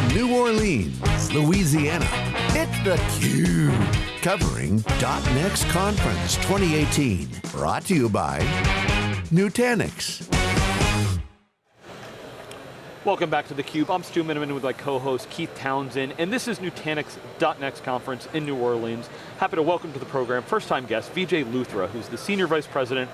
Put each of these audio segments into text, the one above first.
from New Orleans, Louisiana, it's theCUBE. Covering .next Conference 2018. Brought to you by Nutanix. Welcome back to theCUBE. I'm Stu Miniman with my co-host Keith Townsend, and this is Nutanix .next conference in New Orleans. Happy to welcome to the program, first time guest, Vijay Luthra, who's the Senior Vice President,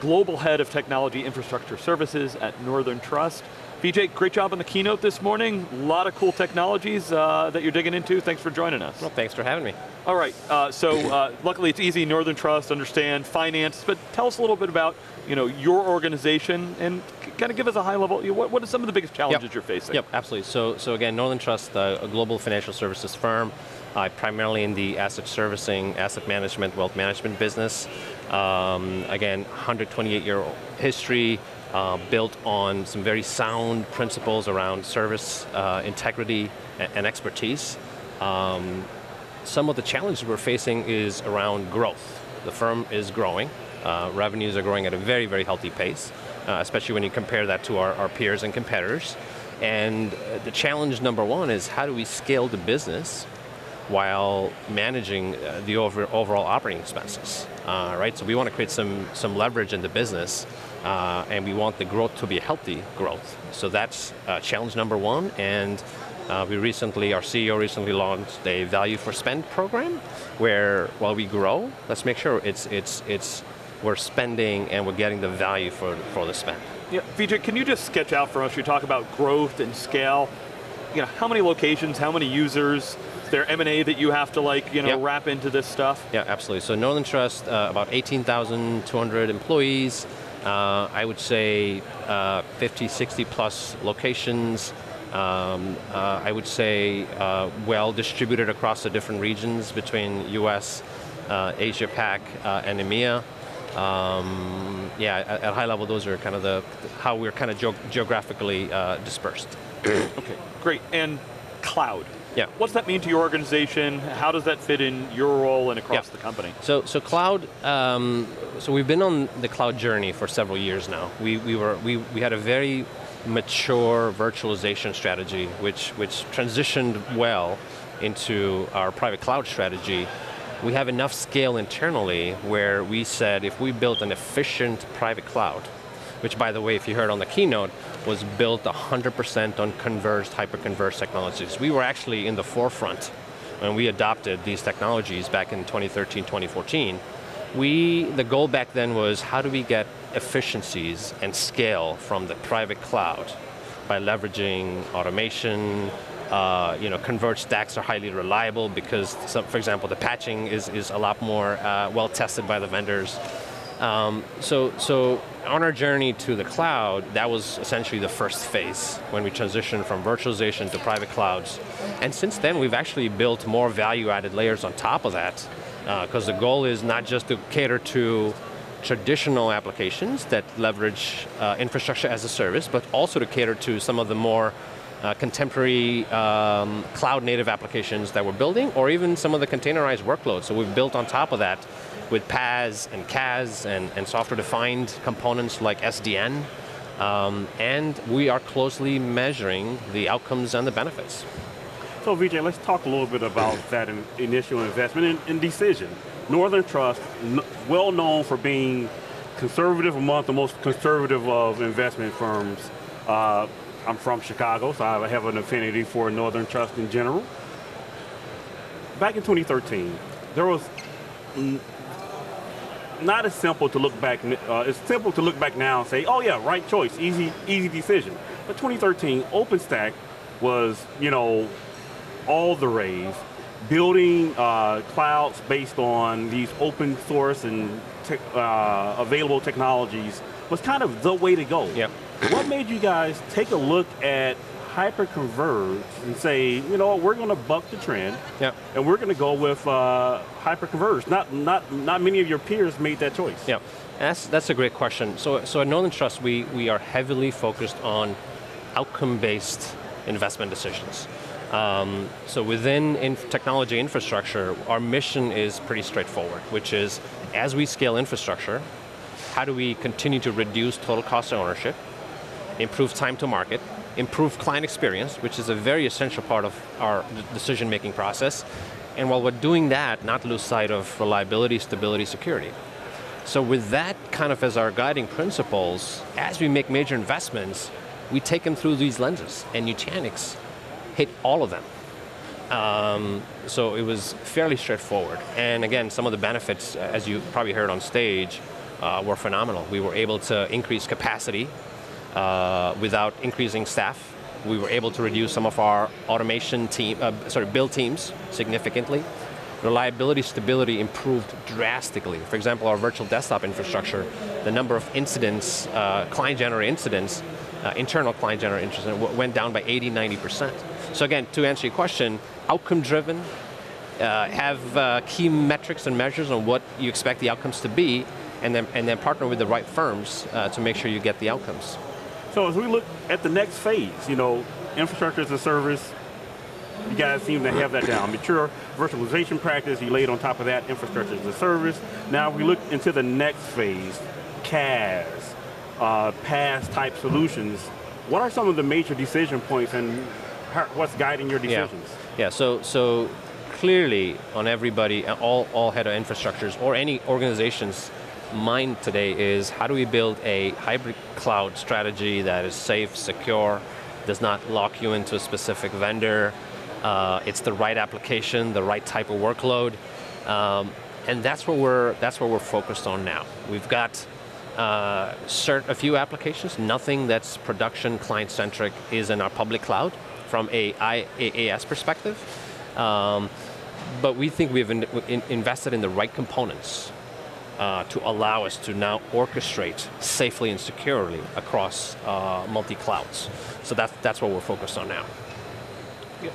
Global Head of Technology Infrastructure Services at Northern Trust. Vijay, great job on the keynote this morning. A lot of cool technologies uh, that you're digging into. Thanks for joining us. Well, thanks for having me. All right, uh, so uh, luckily it's easy, Northern Trust, understand, finance, but tell us a little bit about you know, your organization and kind of give us a high level, you know, what, what are some of the biggest challenges yep. you're facing? Yep, absolutely. So, so again, Northern Trust, uh, a global financial services firm, primarily in the asset servicing, asset management, wealth management business. Um, again, 128 year old history, uh, built on some very sound principles around service, uh, integrity, and, and expertise. Um, some of the challenges we're facing is around growth. The firm is growing. Uh, revenues are growing at a very, very healthy pace, uh, especially when you compare that to our, our peers and competitors. And uh, the challenge number one is how do we scale the business while managing uh, the over, overall operating expenses, uh, right? So we want to create some, some leverage in the business uh, and we want the growth to be healthy growth. So that's uh, challenge number one, and uh, we recently, our CEO recently launched a value for spend program, where while we grow, let's make sure it's, it's, it's, we're spending and we're getting the value for, for the spend. Yeah, Vijay, can you just sketch out for us, you talk about growth and scale, you know, how many locations, how many users, is there M&A that you have to like, you know, yep. wrap into this stuff? Yeah, absolutely. So Northern Trust, uh, about 18,200 employees, uh, I would say uh, 50, 60 plus locations, um, uh, I would say uh, well distributed across the different regions between US, uh, Asia Pac, uh, and EMEA. Um, yeah, at, at, high level, those are kind of the, how we're kind of ge geographically dispersed. okay, great, and cloud. Yeah. What's that mean to your organization? How does that fit in your role and across yeah. the company? So, so cloud, um, so we've been on the cloud journey for several years now. We, we, were, we, we had a very mature virtualization strategy, which, which transitioned well into our private cloud strategy. We have enough scale internally where we said if we built an efficient private cloud, which by the way, if you heard on the keynote, was built 100% on converged, hyper-converged technologies. We were actually in the forefront when we adopted these technologies back in 2013, 2014. We, the goal back then was how do we get efficiencies and scale from the private cloud by leveraging automation, uh, you know, converged stacks are highly reliable because, some, for example, the patching is, is a lot more uh, well tested by the vendors. Um, so, so on our journey to the cloud, that was essentially the first phase when we transitioned from virtualization to private clouds. And since then, we've actually built more value-added layers on top of that because uh, the goal is not just to cater to traditional applications that leverage uh, infrastructure as a service, but also to cater to some of the more uh, contemporary um, cloud native applications that we're building, or even some of the containerized workloads. So we've built on top of that with PaaS and CaaS and, and software-defined components like SDN, um, and we are closely measuring the outcomes and the benefits. So Vijay, let's talk a little bit about that in, initial investment and, decision. Northern Trust, well known for being conservative among the most conservative of investment firms. Uh, I'm from Chicago, so I have an affinity for Northern Trust in general. Back in 2013, there was not as simple to look back, uh, it's simple to look back now and say, oh yeah, right choice, easy, easy decision. But 2013, OpenStack was, you know, all the rage, building uh, clouds based on these open source and te uh, available technologies was kind of the way to go. Yep. What made you guys take a look at hyper-converge and say, you know, we're going to buck the trend, yep. and we're going to go with uh, hyper-converge. Not, not, not many of your peers made that choice. Yeah, that's, that's a great question. So, so at Northern Trust, we, we are heavily focused on outcome-based investment decisions. Um, so within in technology infrastructure, our mission is pretty straightforward, which is as we scale infrastructure, how do we continue to reduce total cost of ownership improve time to market, improve client experience, which is a very essential part of our decision-making process, and while we're doing that, not lose sight of reliability, stability, security. So with that kind of as our guiding principles, as we make major investments, we take them through these lenses, and Nutanix hit all of them. Um, so it was fairly straightforward. And again, some of the benefits, as you probably heard on stage, uh, were phenomenal. We were able to increase capacity uh, without increasing staff. We were able to reduce some of our automation team, uh, sorry, build teams significantly. Reliability, stability improved drastically. For example, our virtual desktop infrastructure, the number of incidents, uh, client-generated incidents, uh, internal client-generated incidents went down by 80, 90%. So again, to answer your question, outcome-driven, uh, have uh, key metrics and measures on what you expect the outcomes to be, and then, and then partner with the right firms to make sure you get the outcomes. So as we look at the next phase, you know, infrastructure as a service, you guys seem to have that down. Mature virtualization practice, you laid on top of that infrastructure as a service. Now we look into the next phase, CaaS, uh, PaaS type solutions. What are some of the major decision points and how, what's guiding your decisions? Yeah, yeah so, so clearly on everybody, all, all head of infrastructures or any organization's mind today is how do we build a hybrid cloud strategy that is safe, secure, does not lock you into a specific vendor, uh, it's the right application, the right type of workload, um, and that's what we're that's what we're focused on now. We've got uh, cert a few applications. Nothing that's production client centric is in our public cloud from a IaaS perspective. Um, but we think we've in, in, invested in the right components uh, to allow us to now orchestrate safely and securely across uh, multi-clouds. So that's, that's what we're focused on now. Yeah.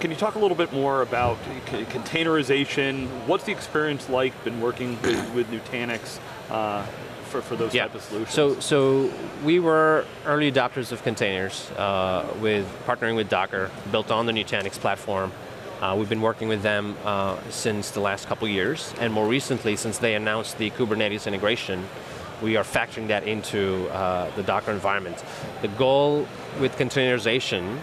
Can you talk a little bit more about containerization? What's the experience like been working with, with Nutanix uh, for, for those yeah. type of solutions? So, so we were early adopters of containers uh, with partnering with Docker, built on the Nutanix platform. Uh, we've been working with them uh, since the last couple years, and more recently, since they announced the Kubernetes integration, we are factoring that into uh, the Docker environment. The goal with containerization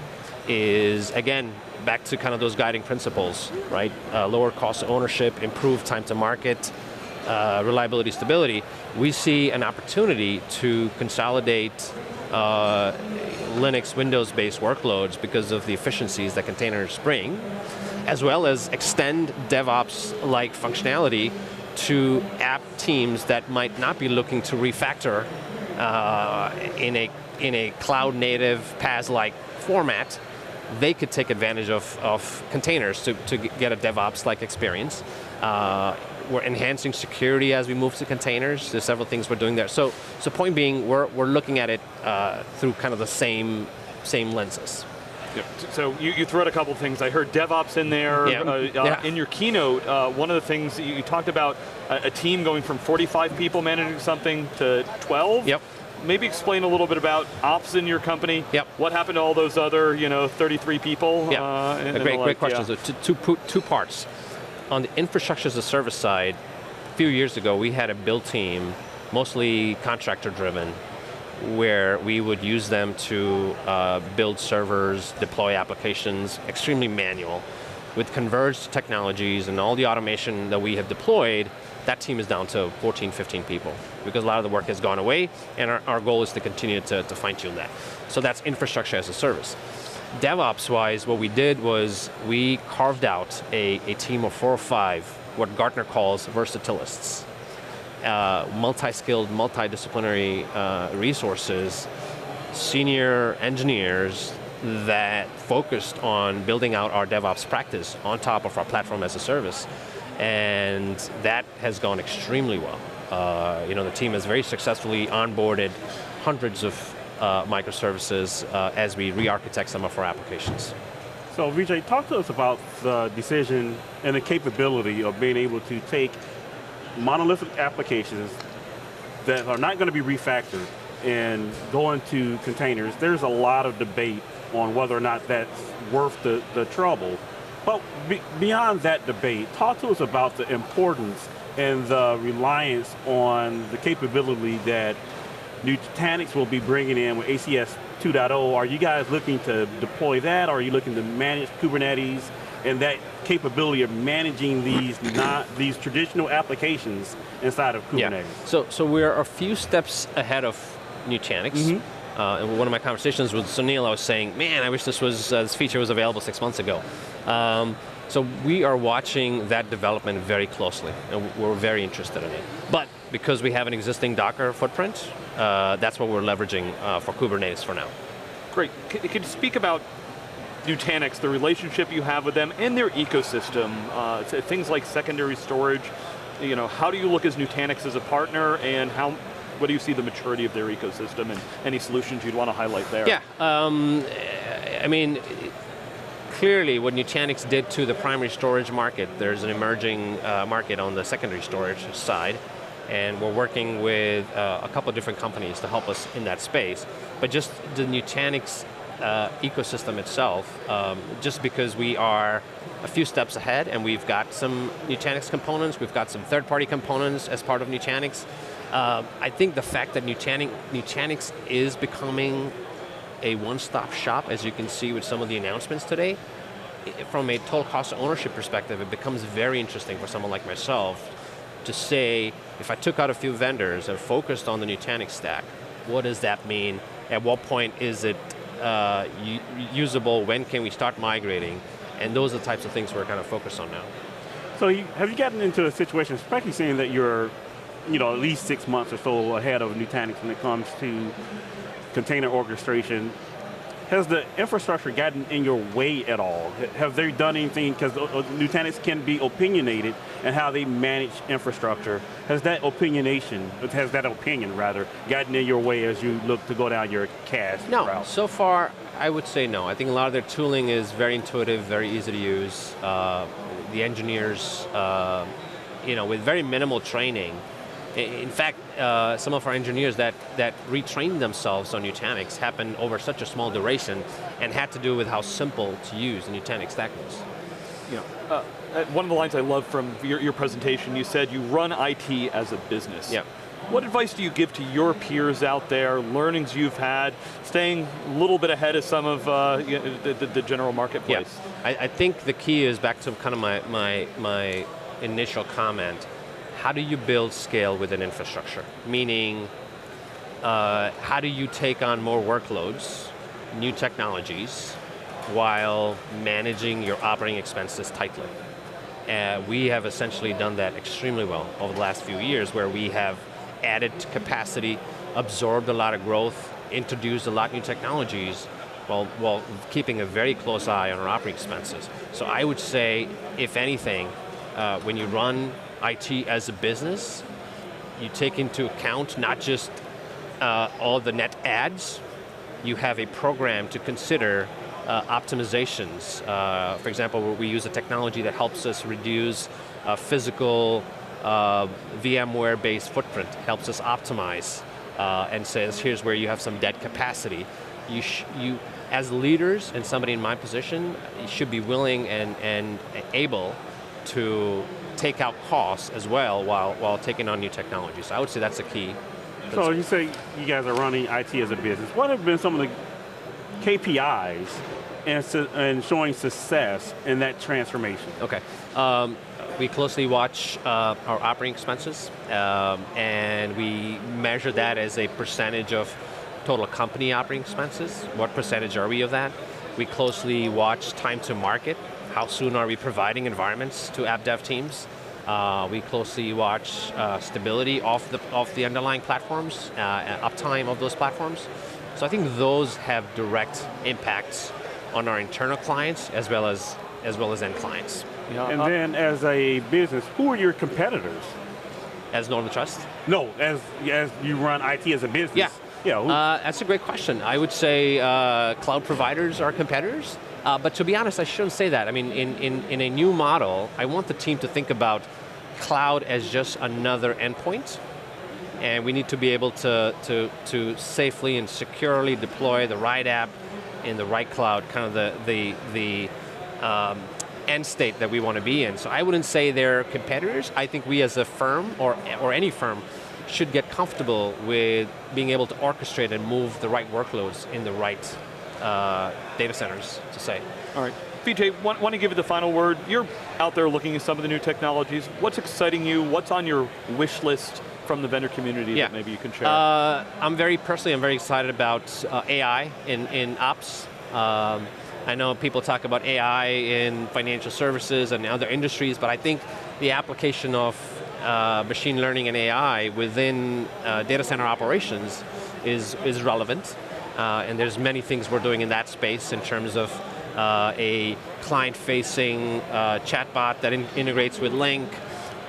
is, again, back to kind of those guiding principles, right? Uh, lower cost ownership, improved time to market, uh, reliability, stability. We see an opportunity to consolidate uh, Linux, Windows-based workloads because of the efficiencies that containers bring, as well as extend DevOps-like functionality to app teams that might not be looking to refactor uh, in a in a cloud native PaaS-like format they could take advantage of, of containers to, to get a DevOps-like experience. Uh, we're enhancing security as we move to containers. There's several things we're doing there. So, so point being, we're, we're looking at it uh, through kind of the same, same lenses. So you, you threw out a couple of things. I heard DevOps in there. Yeah. Uh, yeah. In your keynote, uh, one of the things you, you talked about a, a, team going from 45 people managing something to 12. Yep maybe explain a little bit about ops in your company. Yep. What happened to all those other, you know, 33 people? Yeah. Uh, a great, great like, question. Yeah. So two, two, two parts. On the infrastructure as a service side, a few years ago, we had a build team, mostly contractor driven, where we would use them to uh, build servers, deploy applications, extremely manual. With converged technologies and all the automation that we have deployed, that team is down to 14, 15 people because a lot of the work has gone away and our, our goal is to continue to, to fine tune that. So that's infrastructure as a service. DevOps wise, what we did was we carved out a, a team of four or five, what Gartner calls versatilists. Uh, multi-skilled, multidisciplinary uh, resources, senior engineers that focused on building out our DevOps practice on top of our platform as a service and that has gone extremely well. Uh, you know, the team has very successfully onboarded hundreds of uh, microservices uh, as we re-architect some of our applications. So Vijay, talk to us about the decision and the capability of being able to take monolithic applications that are not going to be refactored and go into containers. There's a lot of debate on whether or not that's worth the, the trouble. But be, beyond that debate, talk to us about the importance and the reliance on the capability that Nutanix will be bringing in with ACS 2.0. Are you guys looking to deploy that, or are you looking to manage Kubernetes and that capability of managing these not these traditional applications inside of Kubernetes? Yeah. So, so we're a few steps ahead of Nutanix. Mm -hmm. uh, in one of my conversations with Sunil, I was saying, man, I wish this was uh, this feature was available six months ago. Um, so we are watching that development very closely, and we're very interested in it. But because we have an existing Docker footprint, uh, that's what we're leveraging uh, for Kubernetes for now. Great. Can, can you speak about Nutanix, the relationship you have with them, and their ecosystem, uh, things like secondary storage, you know, how do you look as Nutanix as a partner, and how, what do you see the maturity of their ecosystem, and any solutions you'd want to highlight there? Yeah, um, I mean, clearly what Nutanix did to the primary storage market, there's an emerging uh, market on the secondary storage side, and we're working with uh, a couple of different companies to help us in that space. But just the Nutanix uh, ecosystem itself, um, just because we are a few steps ahead and we've got some Nutanix components, we've got some third-party components as part of Nutanix. Uh, I think the fact that Nutanix, Nutanix is becoming a one-stop shop, as you can see with some of the announcements today, from a total cost of ownership perspective, it becomes very interesting for someone like myself to say, if I took out a few vendors and focused on the Nutanix stack, what does that mean? At what point is it uh, usable, when can we start migrating? And those are the types of things we're kind of focused on now. So you, have you gotten into a situation, especially saying that you're you know, at least six months or so ahead of Nutanix when it comes to container orchestration, has the infrastructure gotten in your way at all? Have they done anything, because uh, uh, Nutanix can be opinionated and how they manage infrastructure. Has that opinionation, has that opinion rather, gotten in your way as you look to go down your CaaS no, route? so far I would say no. I think a lot of their tooling is very intuitive, very easy to use. Uh, the engineers, uh, you know, with very minimal training, in fact, uh, some of our engineers that, that retrained themselves on Nutanix happened over such a small duration and had to do with how simple to use the Nutanix stack was. Yeah. Uh, uh, one of the lines I love from your, your presentation, you said you run IT as a business. Yeah. What advice do you give to your peers out there, learnings you've had, staying a little bit ahead of some of uh, the, the, the, general marketplace? Yeah. I, I, think the key is back to kind of my, my, my initial comment how do you build scale within infrastructure? Meaning, uh, how do you take on more workloads, new technologies, while managing your operating expenses tightly? Uh, we have essentially done that extremely well over the last few years where we have added capacity, absorbed a lot of growth, introduced a lot of new technologies, while, while keeping a very close eye on our operating expenses. So I would say, if anything, uh, when you run IT as a business, you take into account not just uh, all the net ads, you have a program to consider uh, optimizations. Uh, for example, we use a technology that helps us reduce uh, physical uh, VMware-based footprint, helps us optimize, uh, and says, here's where you have some dead capacity. You, you, as leaders and somebody in my position, should be willing and, and able to take out costs as well while, while taking on new technology. So I would say that's the key. So you say you guys are running IT as a business. What have been some of the KPIs and, and showing success in that transformation? Okay. Um, we closely watch uh, our operating expenses, um, and we measure that as a percentage of total company operating expenses. What percentage are we of that? We closely watch time to market, how soon are we providing environments to app dev teams? Uh, we closely watch uh, stability of the, of the underlying platforms, uh, uptime of those platforms. So I think those have direct impacts on our internal clients as well as, as, well as end clients. Yeah, and uh, then as a business, who are your competitors? As Northern Trust? No, as, as you run IT as a business. Yeah. Yeah, uh, that's a great question. I would say uh, cloud providers are competitors. Uh, but to be honest, I shouldn't say that. I mean, in, in, in a new model, I want the team to think about cloud as just another endpoint, and we need to be able to, to, to safely and securely deploy the right app in the right cloud, kind of the, the, the um, end state that we want to be in. So I wouldn't say they're competitors. I think we as a firm, or, or any firm, should get comfortable with being able to orchestrate and move the right workloads in the right uh, data centers, to say. All right. Vijay, want, want to give you the final word. You're out there looking at some of the new technologies. What's exciting you? What's on your wish list from the vendor community Yeah. that maybe you can share? Uh, I'm very personally, I'm very excited about uh, AI in, in ops. Um, I know people talk about AI in financial services and other industries, but I think the application of uh, machine learning and AI within uh, data center operations is, is relevant. Uh, and there's many things we're doing in that space in terms of uh, a client-facing uh, chatbot that in- integrates with Lync,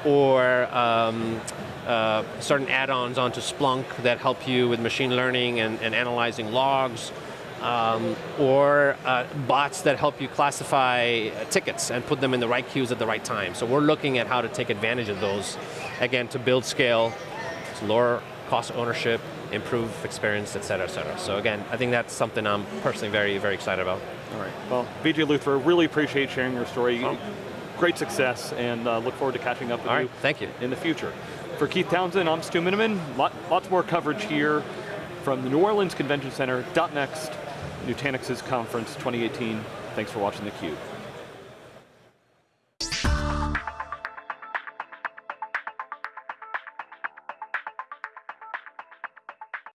or um, uh, certain add-ons onto Splunk that help you with machine learning and, and analyzing logs, um, or uh, bots that help you classify uh, tickets and put them in the right queues at the right time. So we're looking at how to take advantage of those, again, to build scale, to lower cost ownership, improve experience, et cetera, et cetera. So again, I think that's something I'm personally very, very excited about. All right. Well, Vijay Luthra, really appreciate sharing your story. Oh. Great success, and uh, look forward to catching up with All you right, thank you. in the future. For Keith Townsend, I'm Stu Miniman. Lot, lots more coverage here from the New Orleans Convention Center. Dot Next, Nutanix's conference 2018. Thanks for watching theCUBE.